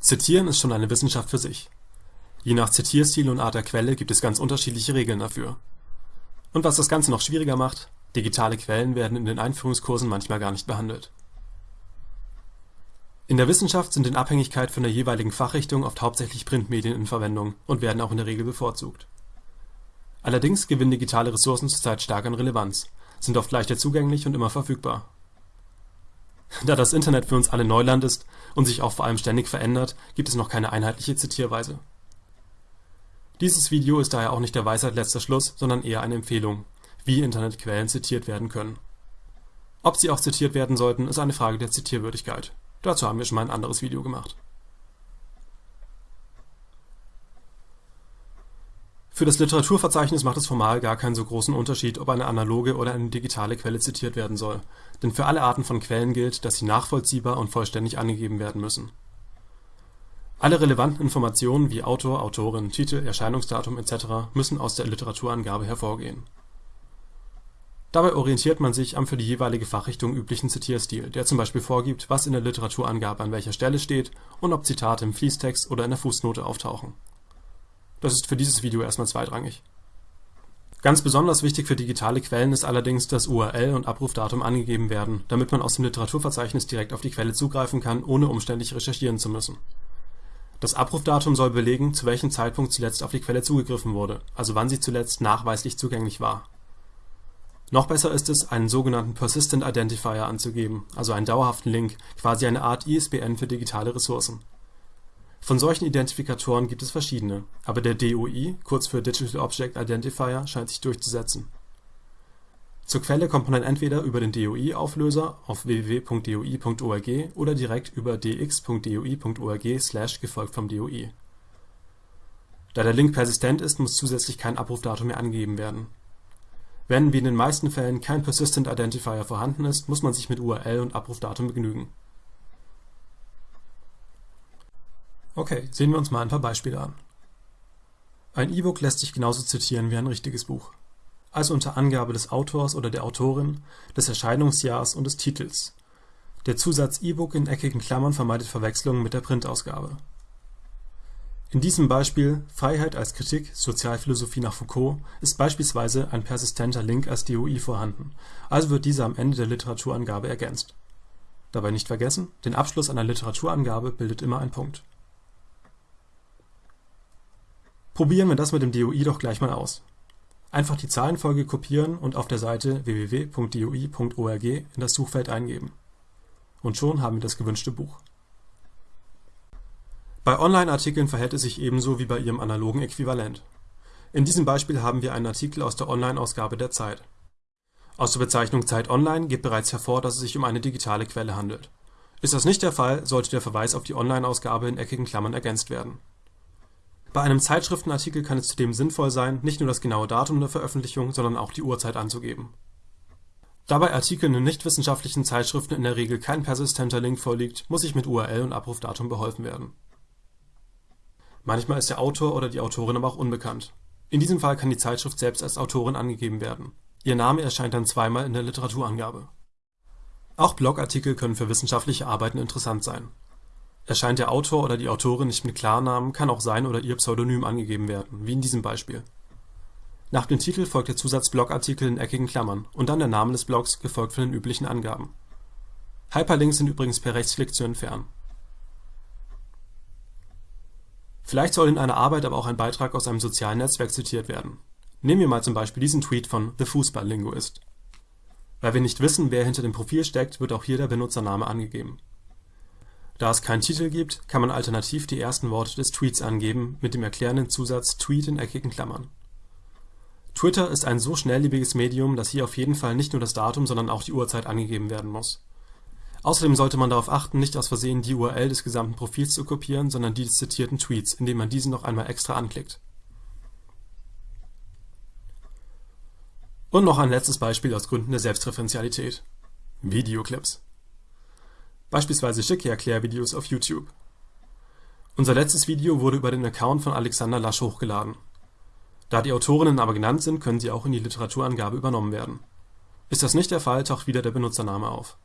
Zitieren ist schon eine Wissenschaft für sich. Je nach Zitierstil und Art der Quelle gibt es ganz unterschiedliche Regeln dafür. Und was das Ganze noch schwieriger macht, digitale Quellen werden in den Einführungskursen manchmal gar nicht behandelt. In der Wissenschaft sind in Abhängigkeit von der jeweiligen Fachrichtung oft hauptsächlich Printmedien in Verwendung und werden auch in der Regel bevorzugt. Allerdings gewinnen digitale Ressourcen zurzeit stark an Relevanz, sind oft leichter zugänglich und immer verfügbar. Da das Internet für uns alle Neuland ist und sich auch vor allem ständig verändert, gibt es noch keine einheitliche Zitierweise. Dieses Video ist daher auch nicht der Weisheit letzter Schluss, sondern eher eine Empfehlung, wie Internetquellen zitiert werden können. Ob sie auch zitiert werden sollten, ist eine Frage der Zitierwürdigkeit. Dazu haben wir schon mal ein anderes Video gemacht. Für das Literaturverzeichnis macht es formal gar keinen so großen Unterschied, ob eine analoge oder eine digitale Quelle zitiert werden soll, denn für alle Arten von Quellen gilt, dass sie nachvollziehbar und vollständig angegeben werden müssen. Alle relevanten Informationen wie Autor, Autorin, Titel, Erscheinungsdatum etc. müssen aus der Literaturangabe hervorgehen. Dabei orientiert man sich am für die jeweilige Fachrichtung üblichen Zitierstil, der zum Beispiel vorgibt, was in der Literaturangabe an welcher Stelle steht und ob Zitate im Fließtext oder in der Fußnote auftauchen das ist für dieses Video erstmal zweitrangig. Ganz besonders wichtig für digitale Quellen ist allerdings, dass URL und Abrufdatum angegeben werden, damit man aus dem Literaturverzeichnis direkt auf die Quelle zugreifen kann, ohne umständlich recherchieren zu müssen. Das Abrufdatum soll belegen, zu welchem Zeitpunkt zuletzt auf die Quelle zugegriffen wurde, also wann sie zuletzt nachweislich zugänglich war. Noch besser ist es, einen sogenannten Persistent Identifier anzugeben, also einen dauerhaften Link, quasi eine Art ISBN für digitale Ressourcen von solchen Identifikatoren gibt es verschiedene, aber der DOI kurz für Digital Object Identifier scheint sich durchzusetzen. Zur Quelle kommt man dann entweder über den DOI-Auflöser auf www.doi.org oder direkt über dx.doi.org/ gefolgt vom DOI. Da der Link persistent ist, muss zusätzlich kein Abrufdatum mehr angegeben werden. Wenn wie in den meisten Fällen kein Persistent Identifier vorhanden ist, muss man sich mit URL und Abrufdatum begnügen Okay, sehen wir uns mal ein paar Beispiele an. Ein E-Book lässt sich genauso zitieren wie ein richtiges Buch. Also unter Angabe des Autors oder der Autorin, des Erscheinungsjahrs und des Titels. Der Zusatz E-Book in eckigen Klammern vermeidet Verwechslungen mit der Printausgabe. In diesem Beispiel Freiheit als Kritik, Sozialphilosophie nach Foucault ist beispielsweise ein persistenter Link als DOI vorhanden, also wird dieser am Ende der Literaturangabe ergänzt. Dabei nicht vergessen, den Abschluss einer Literaturangabe bildet immer ein Punkt Probieren wir das mit dem DOI doch gleich mal aus. Einfach die Zahlenfolge kopieren und auf der Seite www.doi.org in das Suchfeld eingeben. Und schon haben wir das gewünschte Buch. Bei Online-Artikeln verhält es sich ebenso wie bei ihrem analogen Äquivalent. In diesem Beispiel haben wir einen Artikel aus der Online-Ausgabe der Zeit. Aus der Bezeichnung Zeit Online geht bereits hervor, dass es sich um eine digitale Quelle handelt. Ist das nicht der Fall, sollte der Verweis auf die Online-Ausgabe in eckigen Klammern ergänzt werden bei einem Zeitschriftenartikel kann es zudem sinnvoll sein, nicht nur das genaue Datum der Veröffentlichung, sondern auch die Uhrzeit anzugeben. Da bei Artikeln in nichtwissenschaftlichen Zeitschriften in der Regel kein persistenter Link vorliegt, muss sich mit URL und Abrufdatum beholfen werden. Manchmal ist der Autor oder die Autorin aber auch unbekannt. In diesem Fall kann die Zeitschrift selbst als Autorin angegeben werden. Ihr Name erscheint dann zweimal in der Literaturangabe. Auch Blogartikel können für wissenschaftliche Arbeiten interessant sein Erscheint der Autor oder die Autorin nicht mit Klarnamen, kann auch sein oder ihr Pseudonym angegeben werden, wie in diesem Beispiel. Nach dem Titel folgt der Zusatz Blogartikel in eckigen Klammern und dann der Name des Blogs, gefolgt von den üblichen Angaben. Hyperlinks sind übrigens per Rechtsklick zu entfernen. Vielleicht soll in einer Arbeit aber auch ein Beitrag aus einem sozialen Netzwerk zitiert werden. Nehmen wir mal zum Beispiel diesen Tweet von The Fußball-Linguist. Weil wir nicht wissen, wer hinter dem Profil steckt, wird auch hier der Benutzername angegeben da es keinen Titel gibt, kann man alternativ die ersten Worte des Tweets angeben mit dem erklärenden Zusatz Tweet in eckigen Klammern. Twitter ist ein so schnelllebiges Medium, dass hier auf jeden Fall nicht nur das Datum, sondern auch die Uhrzeit angegeben werden muss. Außerdem sollte man darauf achten, nicht aus Versehen die URL des gesamten Profils zu kopieren, sondern die des zitierten Tweets, indem man diesen noch einmal extra anklickt. Und noch ein letztes Beispiel aus Gründen der Selbstreferenzialität. Videoclips beispielsweise schicke Erklärvideos auf YouTube. Unser letztes Video wurde über den Account von Alexander Lasch hochgeladen. Da die Autorinnen aber genannt sind, können sie auch in die Literaturangabe übernommen werden. Ist das nicht der Fall, taucht wieder der Benutzername auf.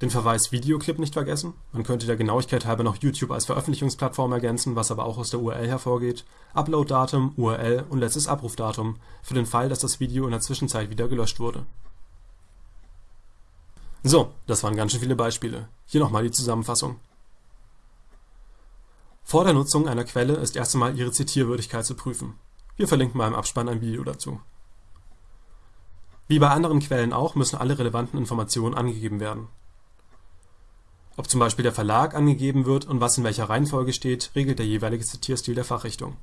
Den Verweis Videoclip nicht vergessen, man könnte der Genauigkeit halber noch YouTube als Veröffentlichungsplattform ergänzen, was aber auch aus der URL hervorgeht, Uploaddatum, URL und letztes Abrufdatum für den Fall, dass das Video in der Zwischenzeit wieder gelöscht wurde. So, das waren ganz schön viele Beispiele. Hier nochmal die Zusammenfassung. Vor der Nutzung einer Quelle ist erst einmal ihre Zitierwürdigkeit zu prüfen. Wir verlinken mal im Abspann ein Video dazu. Wie bei anderen Quellen auch müssen alle relevanten Informationen angegeben werden. Ob zum Beispiel der Verlag angegeben wird und was in welcher Reihenfolge steht, regelt der jeweilige Zitierstil der Fachrichtung.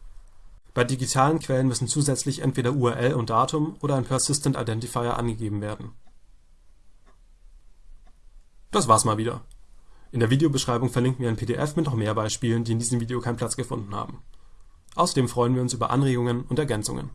Bei digitalen Quellen müssen zusätzlich entweder URL und Datum oder ein Persistent Identifier angegeben werden. Das war's mal wieder. In der Videobeschreibung verlinken wir ein PDF mit noch mehr Beispielen, die in diesem Video keinen Platz gefunden haben. Außerdem freuen wir uns über Anregungen und Ergänzungen